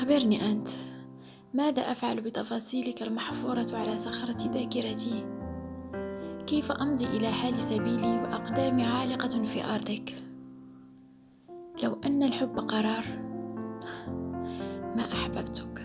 أخبرني أنت ماذا أفعل بتفاصيلك المحفورة على صخرة ذاكرتي؟ كيف أمضي إلى حال سبيلي وأقدامي عالقة في أرضك؟ لو أن الحب قرار ما أحببتك؟